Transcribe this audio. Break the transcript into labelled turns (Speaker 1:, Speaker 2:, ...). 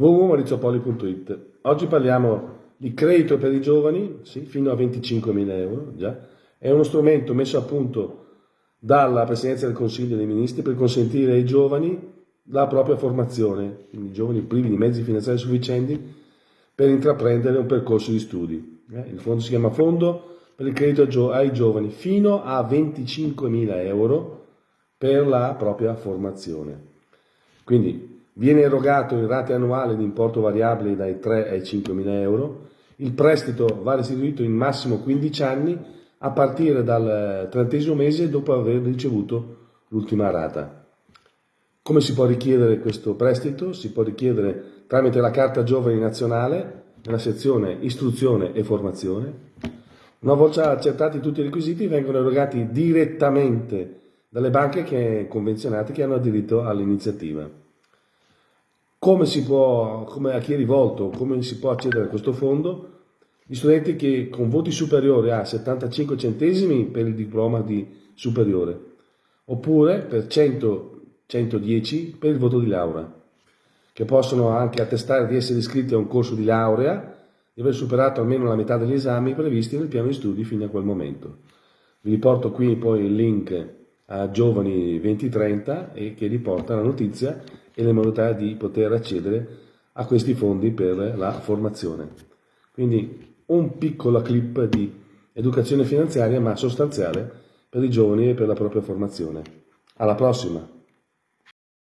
Speaker 1: www.mauriziopoli.it Oggi parliamo di credito per i giovani, sì, fino a 25.000 euro, già. È uno strumento messo a punto dalla Presidenza del Consiglio dei Ministri per consentire ai giovani la propria formazione, quindi giovani privi di mezzi finanziari sufficienti per intraprendere un percorso di studi. Eh, il fondo si chiama Fondo per il credito ai giovani fino a 25.000 euro per la propria formazione. Quindi Viene erogato in rate annuali di importo variabile dai 3 ai 5 mila euro. Il prestito va restituito in massimo 15 anni a partire dal trentesimo mese dopo aver ricevuto l'ultima rata. Come si può richiedere questo prestito? Si può richiedere tramite la Carta Giovani Nazionale nella sezione Istruzione e Formazione. Una volta accertati tutti i requisiti vengono erogati direttamente dalle banche che, convenzionate che hanno diritto all'iniziativa. Come si può, come a chi è rivolto, come si può accedere a questo fondo? Gli studenti che con voti superiori a 75 centesimi per il diploma di superiore, oppure per 100, 110 per il voto di laurea, che possono anche attestare di essere iscritti a un corso di laurea, di aver superato almeno la metà degli esami previsti nel piano di studi fino a quel momento. Vi riporto qui poi il link a Giovani 2030 e che riporta la notizia e le modalità di poter accedere a questi fondi per la formazione. Quindi un piccolo clip di educazione finanziaria ma sostanziale per i giovani e per la propria formazione. Alla prossima!